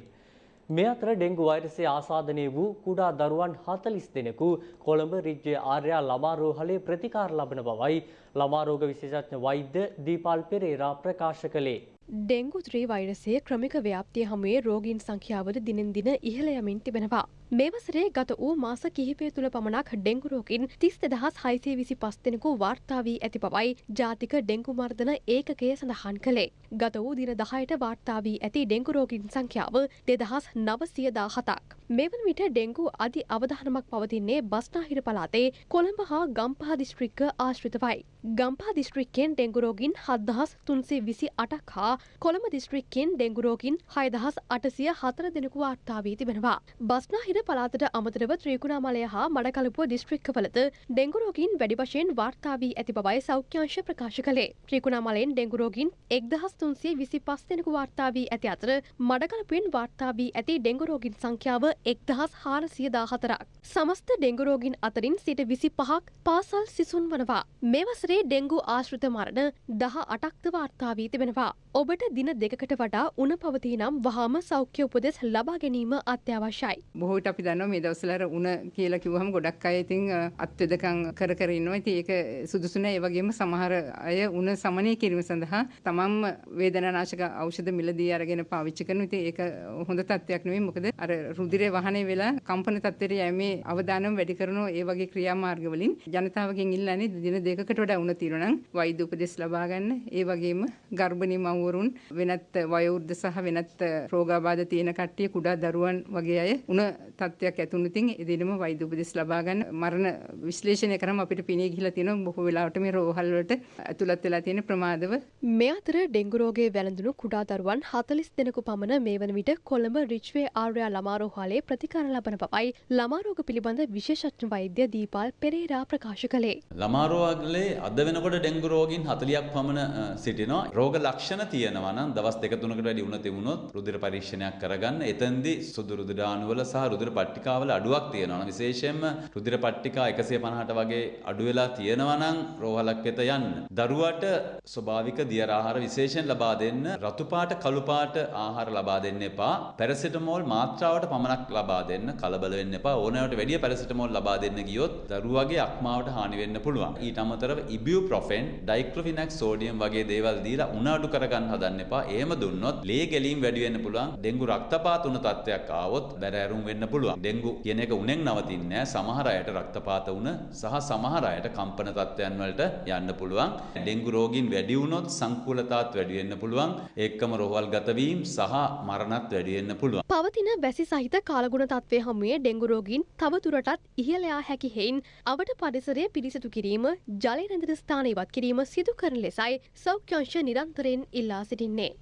මේ අතර ඩෙංගු වෛරසය ආසාදනය වූ කුඩා දරුවන් 40 දෙනෙකු කොළඹ රිජ්‍ය ආර්යා ළමා රෝහලේ ප්‍රතිකාර ලබන බවයි ළමා රෝග විශේෂඥ වෛද්‍ය දීපාල් පෙරේරා ප්‍රකාශ කළේ. ඩෙංගු ත්‍රී වෛරසය ක්‍රමික ව්‍යාප්තිය හමුවේ රෝගීන් සංඛ්‍යාවද දිනෙන් දින ඉහළ යමින් තිබෙනවා. මේ වසරේ ගත වූ මාස කිහිපය තුළ පමණක් ඩෙංගු රෝගීන් තිස් දෙදහස් හයිසේ විසි පස් දෙනෙකු වාර්තා වී ඇති බවයි ජාතික ඩෙංගු මර්ධන ඒකකය සඳහන් කළේ. ගත වූ දින දහයට වාර්තා වී ඇති ඩෙංගු රෝගීන් සංඛ්‍යාව දෙදහස් නවසිය දාහතක්. මෙවන විට ඩෙංගු අධි අවධානමක් පවතින්නේ බස්නාහිර පලාතේ කොළඹ හා ගම්පහ දිස්ත්‍රික්ක ආශ්‍රිතවයි. ගම්පා දිස්ත්‍රික්කෙන් ඩෙංගුරෝගින් හදදහස් තුන්සේ විසි අටක් හා කොළඹ දිස්ත්‍රික්කෙන් ඩෙංගුරෝගින් හයදහස් අටසිය හතර දෙනෙකු වාර්තා වී තිබෙනවා. බස්නාහිර පලාතට අමතරව ත්‍රීකුණාමලය හා මඩකලපුව දිස්ත්‍රික්කවලද ඩෙංගුරෝගින් වැඩි වශයෙන් වාර්තා වී ඇති බවයි සෞඛ්‍යංශ ප්‍රකාශ කළේ. ත්‍රීකුණාමලයෙන් ඩෙංගුරෝගින් එක්දහස් තුන්සේ විසි පස් දෙනෙකු වාර්තා වී ඇති අතර මඩකලපුවෙන් වාර්තා වී ඇති ඩෙංගුරෝගින් සංඛ්‍යාව එක්දහස් හාරසිය දාහතරක්. සමස්ත ඩෙංගුරෝගින් අතරින් සිට විසි පහක් පාසල් සිසුන් වනවා. මේ වසරේ ඩෙංගු ආශ්‍රිත මරණ දහ අටක්ද වාර්තා වී තිබෙනවා. ඔබට දින දෙකකට වඩා උන පවති නම් වහාම සෞඛ්‍ය උපදෙස් ලබා ගැනීම අත්‍යවශ්‍යයි. බොහෝට අපි දන්නවා මේ දවස්වල උන කියලා කිව්වහම ගොඩක් අය ඉතින් අත්වෙදකම් කර කර ඉන්නවා. ඉතින් ඒක සුදුසු නෑ. ඒ වගේම සමහර අය උන සමනය කිරීම සඳහා තමන්ම වේදනානාශක ඖෂධ මිලදී අරගෙන පාවිච්චි කරනවා. ඉතින් ඒක හොඳ තත්ත්වයක් නෙවෙයි. මොකද අර රුධිරය වහනේ වෙලා කම්පන තත්ත්වයට යෑමේ අවදානම වැඩි කරන ඒ වගේ ක්‍රියාමාර්ග වලින් ජනතාවගෙන් ඉල්ලන්නේ දින දෙකකට වඩා උන තියෙනවා නම් වෛද්‍ය උපදෙස් ලබා ගන්න. ඒ වගේම ගර්භණී මව්වරුන් වෙනත් වයෝවෘද්ධ සහ වෙනත් රෝගාබාධ තියෙන කට්ටිය කුඩා දරුවන් වගේ අය උන තත්ත්වයක් ඇතුණු ඉතින් ඒ දිනම වෛද්‍ය උපදෙස් ලබා ගන්න මරණ විශ්ලේෂණය කරාම අපිට පිනේ ගිහිලා තියෙනවා බොහෝ වෙලාවට මේ රෝහල් වලට ඇතුළත් වෙලා තියෙන ප්‍රමාදව මේ අතර ඩෙංගු රෝගයේ වැළඳුණු කුඩා දරුවන් 40 දෙනෙකු පමණ මේ වන විට කොළඹ රිච්වේ ආර්යා ළමා රෝහලේ ප්‍රතිකාර ලබන බවයි ළමා රෝග පිළිබඳ විශේෂඥ වෛද්‍ය දීපාල් පෙරේරා ප්‍රකාශ කළේ. ළමා රෝගලේ අද වෙනකොට ඩෙංගු රෝගීන් 40ක් පමණ සිටිනවා. රෝග ලක්ෂණ තියෙනවා නම් දවස් දෙක තුනකට වැඩි වුණ තිබුණොත් රුධිර පරීක්ෂණයක් කරගන්න. එතෙන්දී සුදු රුධිර අණුවල සහ රුධිර පට්ටිකාවල අඩුවක් තියෙනවා. විශේෂයෙන්ම රුධිර පට්ටිකා 150ට වගේ අඩු වෙලා තියෙනවා නම් රෝහලක් වෙත යන්න. දරුවට ස්වභාවික දියර ආහාර විශේෂයෙන් ලබා දෙන්න. රතු පාට කළු පාට ආහාර ලබා දෙන්න එපා. පැරසිටමෝල් මාත්‍රාවට පමණක් ලබා දෙන්න. කලබල වෙන්න එපා. ඕනෑවට වැඩිය පැරසිටමෝල් ලබා දෙන්න ගියොත් දරුවගේ අක්මාවට හානි වෙන්න පුළුවන්. ඊට අමතරව ඉබියුප්‍රොෆෙන්, ඩයික්ලොෆිනැක් සෝඩියම් වගේ දේවල් දීලා උණ අඩු කරගන්න හදන්න එපා. එහෙම දුන්නොත් ලේ ගැලීම් වැඩි වෙන්න පුළුවන්. ඩෙංගු රක්තපාත උණ තත්ත්වයක් ආවොත් බැරෑරුම් වෙන්න පුළුවන්. ඩෙංගු කියන එක උණෙන් නවතින්නේ නැහැ. සමහර අයට රක්තපාත උණ සහ සමහර අයට කම්පන තත්ත්වයන් වලට යන්න පුළුවන්. ඩෙංගු රෝගීන් වැඩි වුණොත් සංකූලතාවත් වැඩි වෙන්න පුළුවන්. ඒකම රෝහල් ගත වීම සහ මරණත් වැඩි වෙන්න පුළුවන්. පවතින වැසි සහිත කාලගුණ තත්ත්වය හමුවේ ඩෙංගු රෝගීන් තව දුරටත් ඉහළ යා හැකි හේයින් අවට පරිසරය පිරිසිදු කිරීම, ජලය රැඳෙන ස්ථාන ඉවත් කිරීම සිදු කරන ලෙසයි සෞඛ්‍යංශ නිරන්තරයෙන් ඉල්ලා සිටින්නේ.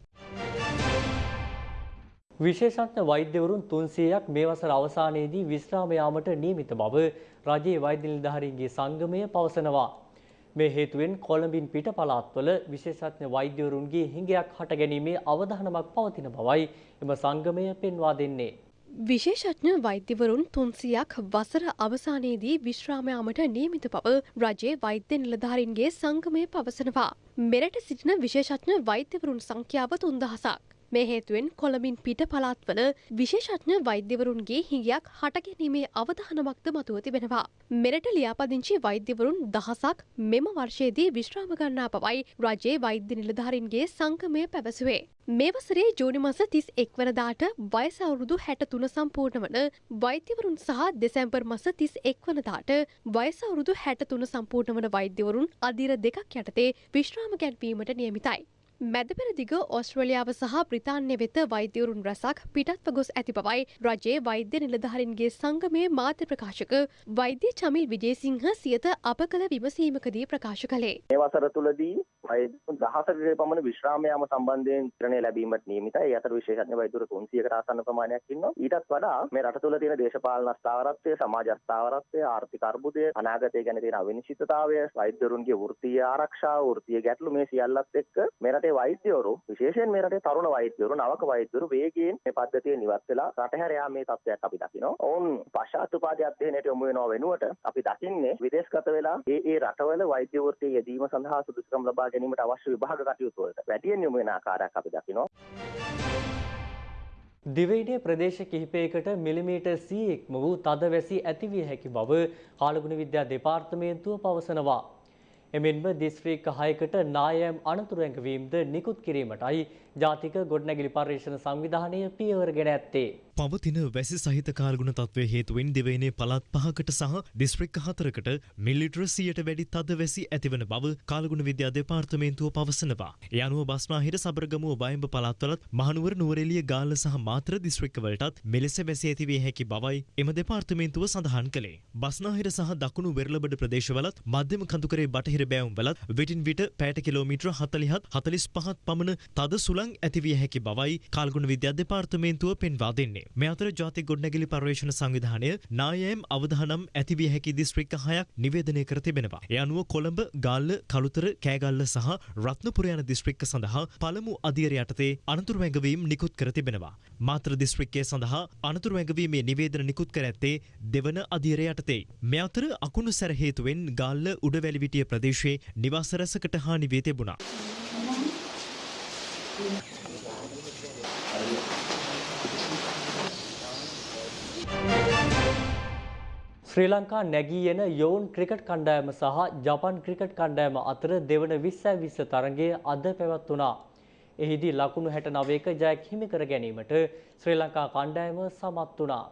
විශේෂඥ වෛද්‍යවරුන් 300ක් මේ වසර අවසානයේදී විශ්‍රාම යාමට නියමිත බව රජයේ වෛද්‍ය නිලධාරීන්ගේ සංගමය පවසනවා. මේ හේතුවෙන් කොළඹින් පිට පළාත්වල විශේෂඥ වෛද්‍යවරුන්ගේ හිඟයක් හට ගැනීමේ අවධානමක් පවතින බවයි එම සංගමය පෙන්වා දෙන්නේ. විශේෂඥ වෛද්‍යවරුන් තුන්සියක් වසර අවසානයේදී විශ්‍රාමයාමට නියමිත බව රජයේ වෛද්‍ය නිලධාරින්ගේ සංගමය පවසනවා. මෙරට සිටින විශේෂඥ වෛද්‍යවරුන් සංඛ්‍යාව තුන්දහසක්. මේ හේතුවෙන් කොළඹින් පිට පළාත්වල විශේෂඥ වෛද්‍යවරුන්ගේ හිඟයක් හටගැනීමේ අවධානමක්ද මතුව තිබෙනවා. මෙරට ලියාපදිංචි වෛද්‍යවරුන් දහසක් මෙම වර්ෂයේදී විශ්‍රාම ගන්නා බවයි රජයේ වෛද්‍ය නිලධාරීන්ගේ සංගමය පැවසුවේ. මේ වසරේ ජූනි මස තිස් එක්වනදාට වයස අවුරුදු හැට තුන සම්පූර්ණ වන වෛද්‍යවරුන් සහ දෙසැම්පර් මස තිස් එක්වනදාට වයස අවුරුදු හැට තුන සම්පූර්ණ වන වෛද්‍යවරුන් අධීර දෙකක් යටතේ විශ්‍රාම ගැන්වීමට නියමිතයි. මැදපෙරදිග ඔස්ට්‍රලියාව සහ බ්‍රිතාන්‍ය වෙත වෛද්‍යවරුන් රැසක් පිටත්ව ගොස් ඇති බවයි රජයේ වෛද්‍ය නිලධහරින්ගේ සංගමේ මාධ්‍ය ප්‍රකාශක වෛද්‍ය චමිල් විජේසිංහ සියත අප කළ විමසීමකදී ප්‍රකාශ කළේ. මේ වසර තුළදී වෛද්‍යවරුන් දහසකගේ පමණ විශ්‍රාම යාම සම්බන්ධයෙන් ත්‍රණය ලැබීමට නියමිතයි. ඒ අතර විශේෂඥ වෛද්‍යවරු 300කට ආසන්න ප්‍රමාණයක් ඉන්නවා. ඊටත් වඩා මේ රට තුළ තියෙන දේශපාලන ස්ථාවරත්වය, සමාජ ස්ථාවරත්වය, ආර්ථික අර්බුදය, අනාගතය ගැන තියෙන අවිනිශ්චිතතාවය, වෛද්‍යවරුන්ගේ වෘත්තීය ආරක්ෂාව, වෘත්තීය ගැටලු මේ සියල්ලත් එක්ක මේ රටේ වෛද්‍යවරු විශේෂයෙන් මේ රටේ තරුණ වෛද්‍යවරු නවක වෛද්‍යවරු වේගයෙන් මේ පද්ධතිය නිවත් වෙලා රට හැර යාමේ තත්ත්වයක් අපි දකිනවා. ඔවුන් පශ්චාත්තුපාදී අධ්‍යයනයට යොමු වෙනව වෙනුවට අපි දකින්නේ විදේශගත වෙලා ඒ ඒ රටවල වෛද්‍ය වෘත්තිය යෙදීම සඳහා සුදුසුකම් ලබා ගැනීමට අවශ්‍ය විභාග කටයුතු වලට වැඩියෙන් යොමු වෙන ආකාරයක් අපි දකිනවා. දිවයිනේ ප්‍රදේශ කිහිපයකට මිලිමීටර් සීයෙක්ම වූ තද වැසි ඇතිවිය හැකි බව කාලගුණ විද්‍යා දෙපාර්තමේන්තුව පවසනවා. එමෙන්ම දිස්ත්‍රික්ක හයකට නායම් අනතුරු ඇඟවීම්ද නිකුත් කිරීමටයි ජාතික ගොඩනැගිලි පර්යේෂණ සංවිධානය පියවරගෙන ඇත්තේ. පවතින වැසි සහිත කාල්ගුණ තත්වය හේතුවෙන් දෙවයිනේ පළත් පහකට සහ දිස්ත්‍රික්ක හතරකට මිලිටර සියට වැඩි තද වැසි ඇතිවන බව කාලගුණ විද්‍යා දෙපාර්තමේන්තුව පවසනවා. ඒ අනුව බස්නාහිර සබරගමුව බයඹ පළාත්වලත් මහනුවර නුවරඑළිය ගාල්ල සහ මාත්‍ර දිස්ත්‍රික්කවලටත් මෙලෙස වැසි ඇතිවිය හැකි බවයි එම දෙපාර්තමේන්තුව සඳහන් කළේ. බස්නාහිර සහ දකුණු වෙරළබඩ ප්‍රදේශවලත් මධ්‍යම කඳුකරේ බටහිර බෑවුම්වලත් විටින් විට පැයට කිලෝමීටර 40ත් 45ත් පමණ තද සුළං ඇතිවිය හැකි බවයි කාල්ගුණ විද්‍යා දෙපාර්තමේන්තුව පෙන්වා දෙන්නේ. මේ අතර ජාතික ගොඩනැගිලි පර්යේෂණ සංවිධානය නායම් අවධානම් ඇතිවිය හැකි දිස්ත්‍රික්ක හයක් නිවේදනය කර තිබෙනවා. ඒ අනුව කොළඹ, ගාල්ල, කළුතර, කෑගල්ල සහ රත්නපුර යන දිස්ත්‍රික්ක සඳහා පළමු අධීර යටතේ අනතුරු වැඟවීම් නිකුත් කර තිබෙනවා. මාත්‍ර දිස්ත්‍රික්කය සඳහා අනතුරු වැඟවීමේ නිවේදන නිකුත් කර ඇත්තේ දෙවන අධීර යටතේ. මේ අතර අකුණු සැර හේතුවෙන් ගාල්ල උඩවැලිවිටිය ප්‍රදේශයේ නිවාස රැසකට හානි වී තිබුණා. ශ්‍රී ලංකා නැගී එන යොවුන් ක්‍රිකට් කණ්ඩායම සහ ජපන් ක්‍රිකට් කණ්ඩායම අතර දෙවන විස්සයි විස්ස තරගය අද පැවැත්වුණා. එහිදී ලකුණු හැට නවයක ජයක් හිමි කර ගැනීමට ශ්‍රී ලංකා කණ්ඩායම සමත් වුණා.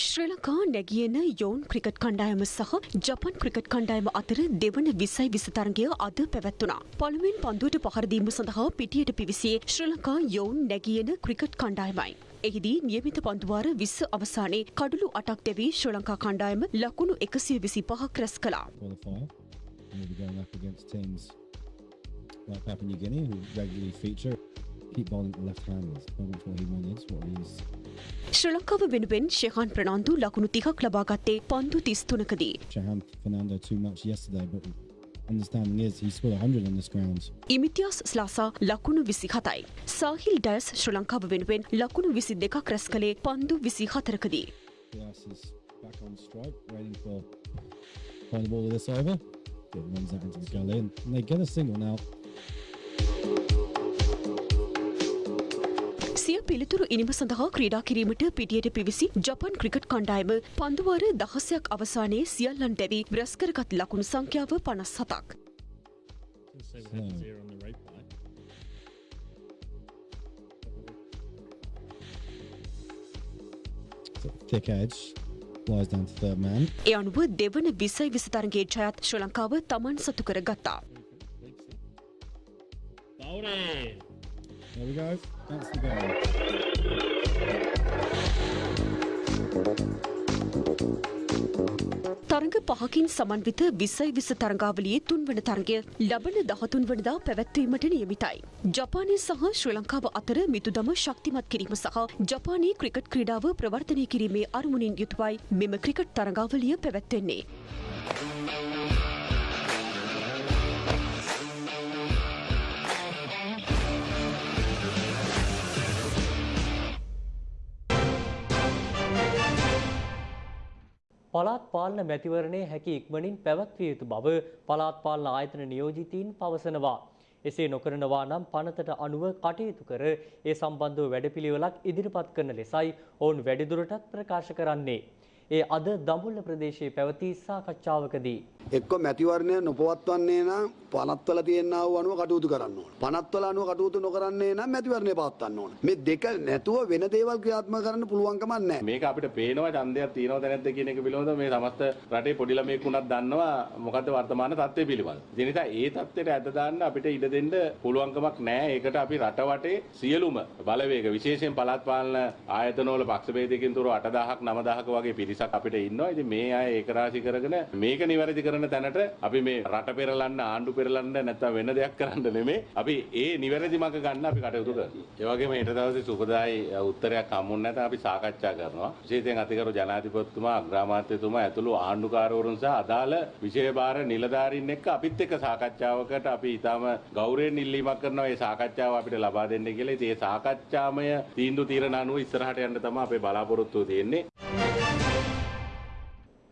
ශ්‍රී ලංකා නැගියන යෝන් ක්‍රිකට් කණ්ඩායම සහ ජපන් ක්‍රිකට් කණ්ඩායම අතර දෙවන විසයි විසතරගය අද පැවැත්වුණා. පළමුවෙන් පන්දුවට පහරදීම සඳහා පිටියට පිවිසියේ ශ්‍රී ලංකා යෝන් නැගියන ක්‍රිකට් කණ්ඩායමයි. එහිදී නියමිත පන්දුවාර විස්ස අවසානයේ කඩුළු අටක් දෙවී ශ්‍රී ලංකා කණ්ඩායම ලකුණු එකසිය විසි පහක් රැස් කළා. We'll be going up against teams like Papua New Guinea who regularly feature keep bowling left-handers. Problem for him on is what he's ශ්‍රී ලංකාව වෙනුවෙන් ශෙහාන් ප්‍රනාන්දු ලකුණු තිහක් ලබාගත්තේ පන්දු තිස්තුනකදී. Shahan Fernando too much yesterday, but understanding is he scored 100 on this ground. ඉමිතියාස් ස්ලාසා ලකුණු විසි හතයි. සාහිල් ඩයස් ශ්‍රී ලංකාව වෙනුවෙන් ලකුණු විසි දෙකක් රැස් කළේ පන්දු විසි හතරකදී. Diaz is back on strike, waiting for find the ball of this over. Good runs that into the gully, and they get a single now. පිළිතුරු ඉනිම සඳහා ක්‍රීඩා කිරීමට පිටියට පිවිසි ජපන් ක්‍රිකට් කණ්ඩායම පන්දුවාර දහසයක් අවසානයේ සියල්ලන් දැවී බ්‍රස්කරගත් ලකුණු සංඛ්‍යාව පනස් හතක්. Thick edge. ඒ අනුව දෙවන විසයි විසතරගේ ජයත් ශ්‍රී ලංකාව තමන් සතු කර ගත්තා. There we go. That's the goal. තරඟ පහකින් සමන්විත විසයි විස තරඟාවලියේ තුන්වන තරගය ලබන දහතුන් වනදා පැවැත්වීමට නියමිතයි. ජපානය සහ ශ්‍රී ලංකාව අතර මිතුදම ශක්තිමත් කිරීම සහ ජපානයේ ක්‍රිකට් ක්‍රීඩාව ප්‍රවර්තනය කිරීමේ අරමුණින් යුතුවයි මෙම ක්‍රිකට් තරඟාවලිය පැවැත්වෙන්නේ. පළාත් පාලන මැතිවරණයේ හැකි ඉක්මනින් පැවැත්විය යුතු බව පළාත් පාලන ආයතන නියෝජිතීන් පවසනවා. එසේ නොකරනවා නම් පනතට අනුව කටයුතු කර ඒ සම්බන්ධව වැඩපිළිවෙලක් ඉදිරිපත් කරන ලෙසයි ඔවුන් වැඩිදුරටත් ප්‍රකාශ කරන්නේ. ඒ අද දඹුල්ල ප්‍රදේශයේ පැවති සාකච්ඡාවකදී. එක්ක මැතිවරණය නොපවත්වන්නේ නම් පනත්වල තියෙනා වූ අනුව කටයුතු කරන්න ඕන. පනත්වල අනුව කටයුතු නොකරන්නේ නම් මැතිවරණය පවත්වන්න ඕන. මේ දෙක නැතුව වෙන දේවල් ක්‍රියාත්මක කරන්න පුළුවන්කමක් නැහැ. මේක අපිට පේනවා ඡන්දයක් තියෙනවද නැද්ද කියන එක පිළිබඳව මේ සමස්ත රටේ පොඩි ළමයෙක් වුණත් දන්නවා මොකද්ද වර්තමාන තත්ත්වය පිළිබඳව. ඒ නිසා ඒ තත්ත්වයට ඇද දාන්න අපිට ඉඩ දෙන්න පුළුවන්කමක් නැහැ. ඒකට අපි රට වටේ සියලුම බලවේග විශේෂයෙන් පළාත් පාලන ආයතනවල පක්ෂ ભેදයකින් තුර 8000ක් 9000ක වගේ පිරිසක් අපිට ඉන්නවා. ඉතින් මේ අය ඒක රාශි කරගෙන මේක නිවැරදි කරන තැනට අපි මේ රට පෙරලන්න ආණ්ඩු පෙරලන්න නැත්නම් වෙන දෙයක් කරන්න නෙමෙයි. අපි ඒ නිවැරදි මඟ ගන්න අපි කටයුතු කරනවා. ඒ වගේම ඊට දවසේ සුබදායි උත්තරයක් හම්බුනේ නැත්නම් අපි සාකච්ඡා කරනවා. විශේෂයෙන් අතිගරු ජනාධිපතිතුමා අග්‍රාමාත්‍යතුමා ඇතුළු ආණ්ඩුකාරවරුන් සහ අදාළ විෂයභාර නිලධාරීන් එක්ක අපිත් එක්ක සාකච්ඡාවකට අපි ඊටම ගෞරවයෙන් ඉල්ලීමක් කරනවා. මේ සාකච්ඡාව අපිට ලබා දෙන්න කියලා. ඉතින් මේ සාකච්ඡාමය තීන්දුව తీරන අනුව ඉස්සරහට යන්න තමයි අපේ බලාපොරොත්තුව තියෙන්නේ.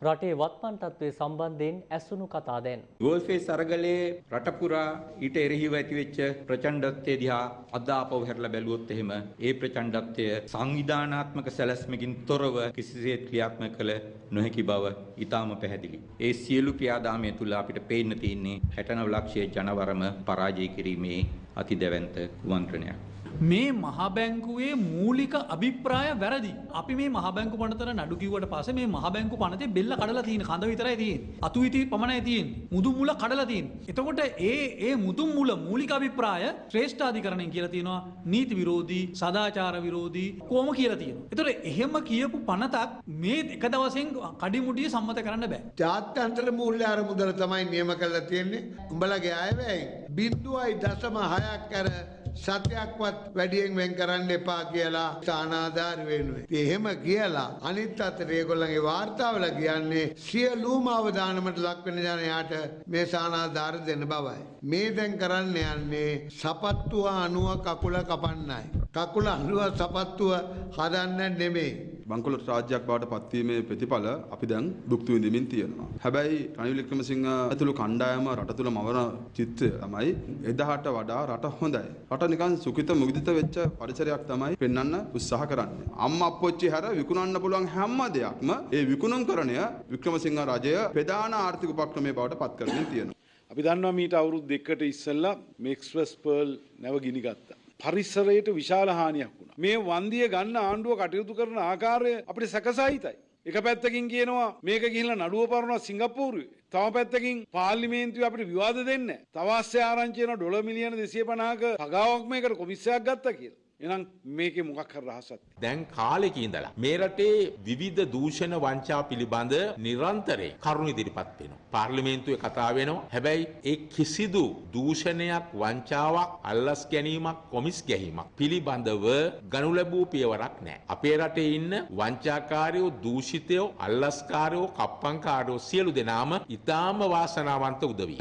රටේ වත්මන් තත්ත්වය සම්බන්ධයෙන් ඇසුණු කතා දැන්. ගෝල්ෆේස් අරගලයේ රට පුරා ඊට එරෙහිව ඇතිවෙච්ච ප්‍රචණ්ඩත්වය දිහා අද ආපහු හැරලා බැලුවොත් එහෙම ඒ ප්‍රචණ්ඩත්වය සංවිධානාත්මක සැලැස්මකින් තොරව කිසිසේත් ක්‍රියාත්මක කළ නොහැකි බව ඊටාම පැහැදිලි. ඒ සියලු ක්‍රියාදාමය තුල අපිට පේන්න තියෙන්නේ 69 ලක්ෂයේ ජනවරම පරාජය කිරීමේ අතිදැවැන්ත කුමන්ත්‍රණයක්. මේ මහබැංකුවේ මූලික අභිප්‍රාය වැරදි. අපි මේ මහබැංකු පනතර නඩු කිව්වට පස්සේ මේ මහබැංකු පනතේ බෙල්ල කඩලා තියෙන කඳ විතරයි තියෙන්නේ. අතු ඉති පමණයි තියෙන්නේ. මුදුන් මුල කඩලා තියෙන්නේ. එතකොට ඒ ඒ මුදුන් මුල මූලික අභිප්‍රාය ශ්‍රේෂ්ඨාධිකරණයෙන් කියලා තියෙනවා නීති විරෝධී, සදාචාර විරෝධී කොහොම කියලා තියෙනවා. එතකොට එහෙම කියපු පනතක් මේ එක දවසෙන් කඩිමුඩිය සම්මත කරන්න බෑ. ජාත්‍යන්තර මූල්‍ය අරමුදල තමයි නියම කරලා තියෙන්නේ. උඹලගේ අයවැයි බින්දුවයි දශම හයක් කර සතයක්වත් වැඩියෙන් වෙන් කරන්න එපා කියලා ස්ථානාධාර වෙනුවේ. එහෙම කියලා අනිත් අතට ඒගොල්ලන්ගේ වාර්තාවල කියන්නේ සියලුම අවධානමට ලක්වෙන ජනයාට මේ ස්ථානාධාර දෙන්න බවයි. මේ දැන් කරන්න යන්නේ සපත්තුව අනුව කකුල කපන්නයි. කකුල අනුව සපත්තුව හදන්න නෙමෙයි. බංකොලොත් රාජ්‍යයක් බවට පත්වීමේ ප්‍රතිඵල අපි දැන් භුක්ති විඳින්මින් තියෙනවා. හැබැයි රනිල් වික්‍රමසිංහ ඇතුළු කණ්ඩායම රට තුළ මවන චිත්තය තමයි එදාට වඩා රට හොඳයි. රට නිකන් සුඛිත මුදිත වෙච්ච පරිසරයක් තමයි පෙන්වන්න උත්සාහ කරන්නේ. අම්මා අප්පොච්චි හැර විකුණන්න පුළුවන් හැම දෙයක්ම ඒ විකුණුම්කරණය වික්‍රමසිංහ රජය ප්‍රධාන ආර්ථික උපක්‍රමයේ බවට පත් කරමින් තියෙනවා. අපි දන්නවා මීට අවුරුදු දෙකකට ඉස්සෙල්ලා මෙක්ස්ප්‍රස් පර්ල් නැව ගිනි ගත්තා. පරිසරයට විශාල හානියක් වුණා. මේ වන්දිය ගන්න ආණ්ඩුව කටයුතු කරන ආකාරය අපිට සැකසහිතයි. එක පැත්තකින් කියනවා මේක ගිහිල්ලා නඩුව පරනවා සිංගප්පූරුවේ. තව පැත්තකින් පාර්ලිමේන්තුවේ අපිට විවාද දෙන්න. තවාස්්‍ය ආරංචි වෙන ඩොලර් මිලියන 250ක පගාවක් මේකට කොමිස්සයක් ගත්තා කියලා. එහෙනම් මේකේ මොකක් හරි රහසක් දැන් කාලෙක ඉඳලා මේ රටේ විවිධ දූෂණ වංචා පිළිබඳ නිරන්තරයෙන් කරුණු ඉදිරිපත් වෙනවා. පාර්ලිමේන්තුවේ කතා වෙනවා. හැබැයි ඒ කිසිදු දූෂණයක් වංචාවක් අල්ලස් ගැනීමක් කොමිස් ගැනීමක් පිළිබඳව ගනු ලැබූ පියවරක් නැහැ. අපේ රටේ ඉන්න වංචාකාරයෝ දූෂිතයෝ අල්ලස්කාරයෝ කප්පංකාරයෝ සියලු දෙනාම ඊටාම වාසනාවන්ත උදවිය.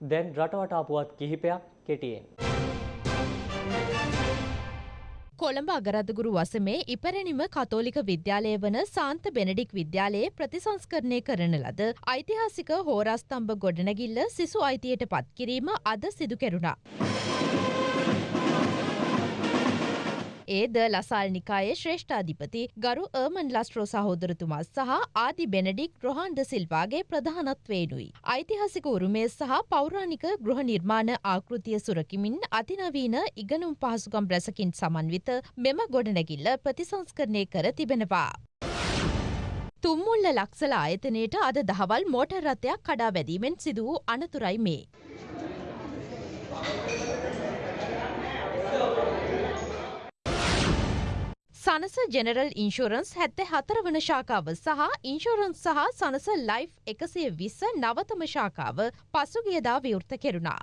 දැන් රටවටා පුවත් කිහිපයක් කෙටියෙන්. කොළඹ අගරදගුරු වසමේ ඉපැරණිම කතෝලික විද්‍යාලය වන සාන්ත බෙනඩික් විද්‍යාලයේ ප්‍රතිසංස්කරණය කරන ලද ඓතිහාසික හෝරස්තම්භ ගොඩනැගිල්ල සිසු අයිතියට පත්කිරීම අද සිදු කෙරුණා. ඒ ද ලසාල් නිකායේ ශ්‍රේෂ්ඨාධිපති ගරුර්මන් ලස්ට්‍රෝ සහෝදරතුමා සහ ආදි බෙනඩික් රොහන්ඩ සිල්වාගේ ප්‍රධානත්වේනුයි. ඓතිහාසික උරුමය සහ පෞරාණික ගෘහ නිර්මාණ ආකෘතිය සුරකිමින් අතිනවීන ඉගනුම් පහසුකම් රැසකින් සමන්විත මෙම ගොඩනැගිල්ල ප්‍රතිසංස්කරණය කර තිබෙනවා. තුම්මුල්ල ලක්සල ආයතනයට අද දහවල් මෝටර් රථයක් කඩා වැදීමෙන් සිදු වූ අනතුරයි මේ. සනස ජෙනරල් ඉන්ශෝරන්ස් හැත්තේ හතර වන ශාකාව සහ ඉන්ශෝරන්ස් සහ සනස ලයිෆ් එකසිය විස්ස නවතම ශාකාව පසුගියදා විවෘත කෙරුණා.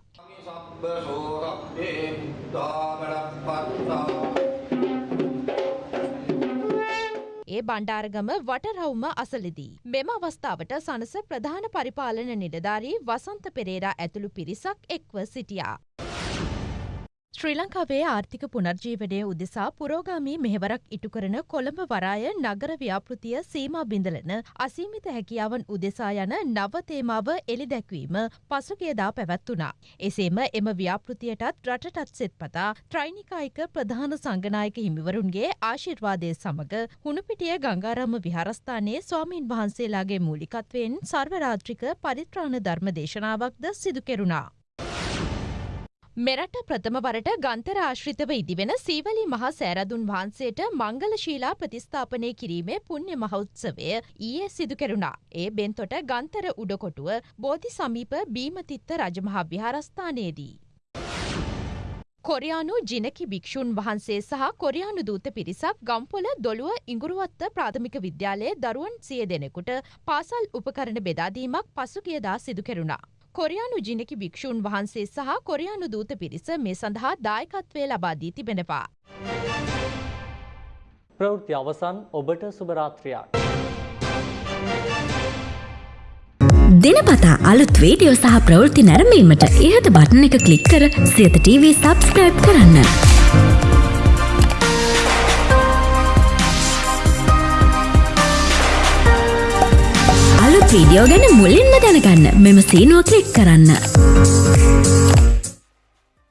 ඒ බණ්ඩාරගම වටරවුම අසලදී. මෙම අවස්ථාවට සනස ප්‍රධාන පරිපාලන නිලධාරී වසන්ත පෙරේරා ඇතුළු පිරිසක් එක්ව සිටියා. ශ්‍රී ලංකාවේ ආර්ථික පුනර්ජීවනය උදෙසා පුරෝගාමී මෙහෙවරක් ඉටු කරන කොළඹ වරාය නගර ව්‍යාපෘතිය සීමා බිඳලන අසීමිත හැකියාවන් උදෙසා යන නව තේමාව එළි දැක්වීම පසුගියදා පැවැත්වුණා. එසේම එම ව්‍යාපෘතියටත් රටටත් සෙත්පතා ත්‍රයිනිකායික ප්‍රධාන සංගනායක හිමිවරුන්ගේ ආශිර්වාදය සමග හුණුපිටිය ගංගාරම විහාරස්ථානයේ ස්වාමීන් වහන්සේලාගේ මූලිකත්වයෙන් සර්වරාත්‍රික පරිත්‍රාණ ධර්ම දේශනාවක්ද සිදු කෙරුණා. මෙරට ප්‍රථමවරට ගන්තර ආශ්‍රිතව ඉදිවෙන සීවලි මහා සෑරදුන් වහන්සේට මංගල ශීලා ප්‍රතිස්ථාපනය කිරීමේ පුුණ්‍ය මහෞත්සවය ඊයේ සිදු කෙරුණා. ඒ බෙන්තොට ගන්තර උඩකොටුව බෝධි සමීප බීමතිත්ත රජමහා විහාරස්ථානයේදී. කොරයානු ජිනකි භික්‍ෂූන් වහන්සේ සහ කොරයානු දූත පිරිසක් ගම්පොල දොළුව ඉංගුරුවත්ත ප්‍රාථමික විද්‍යාලයේ දරුවන් සිය දෙනෙකුට පාසල් උපකරණ බෙදාදීමක් පසුගියදා සිදු කෙරුණා. කොරයානු ජිනකි භික්‍ෂූන් වහන්සේ සහ කොරයානු දූත පිරිස මේ සඳහා දායකත්වය ලබාදී තිබෙනවා. ප්‍රවෘත්ති අවසන් ඔබට සුභරාත්‍රයක්. දිනපතා අලුත් වීඩියෝ සහ ප්‍රවෘත්ති නැරඹීමට ඉහත බටන එක ක්ලික් කර සියත TV සබස්ක්‍රයිබ් කරන්න. වීඩියෝ ගැන මුලින්ම දැනගන්න මෙම සීනුව ක්ලික් කරන්න.